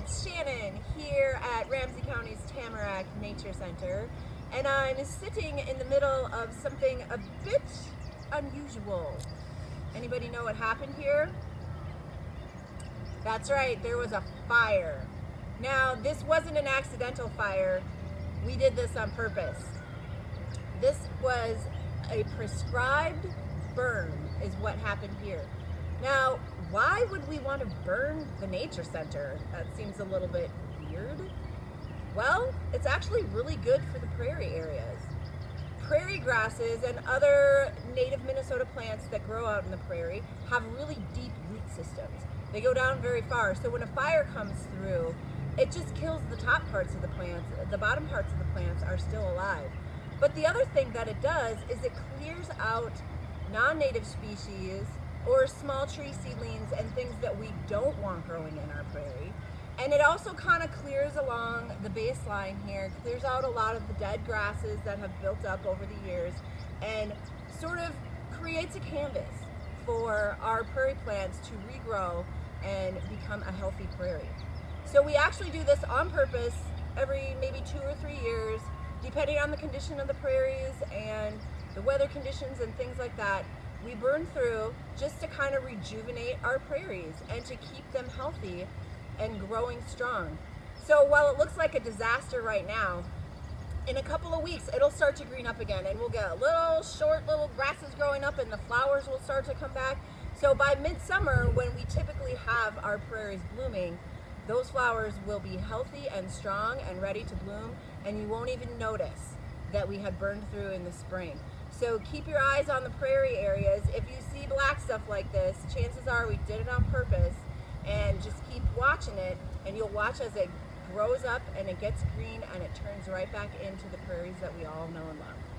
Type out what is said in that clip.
it's Shannon here at Ramsey County's Tamarack Nature Center and I'm sitting in the middle of something a bit unusual. Anybody know what happened here? That's right, there was a fire. Now, this wasn't an accidental fire. We did this on purpose. This was a prescribed burn is what happened here. Now, why would we want to burn the nature center? That seems a little bit weird. Well, it's actually really good for the prairie areas. Prairie grasses and other native Minnesota plants that grow out in the prairie have really deep root systems. They go down very far, so when a fire comes through, it just kills the top parts of the plants. The bottom parts of the plants are still alive. But the other thing that it does is it clears out non-native species or small tree seedlings and things that we don't want growing in our prairie. And it also kind of clears along the baseline here, clears out a lot of the dead grasses that have built up over the years and sort of creates a canvas for our prairie plants to regrow and become a healthy prairie. So we actually do this on purpose every maybe two or three years, depending on the condition of the prairies and the weather conditions and things like that we burn through just to kind of rejuvenate our prairies and to keep them healthy and growing strong. So while it looks like a disaster right now, in a couple of weeks it'll start to green up again and we'll get little short little grasses growing up and the flowers will start to come back. So by midsummer when we typically have our prairies blooming, those flowers will be healthy and strong and ready to bloom and you won't even notice that we had burned through in the spring. So keep your eyes on the prairie areas. If you see black stuff like this, chances are we did it on purpose and just keep watching it and you'll watch as it grows up and it gets green and it turns right back into the prairies that we all know and love.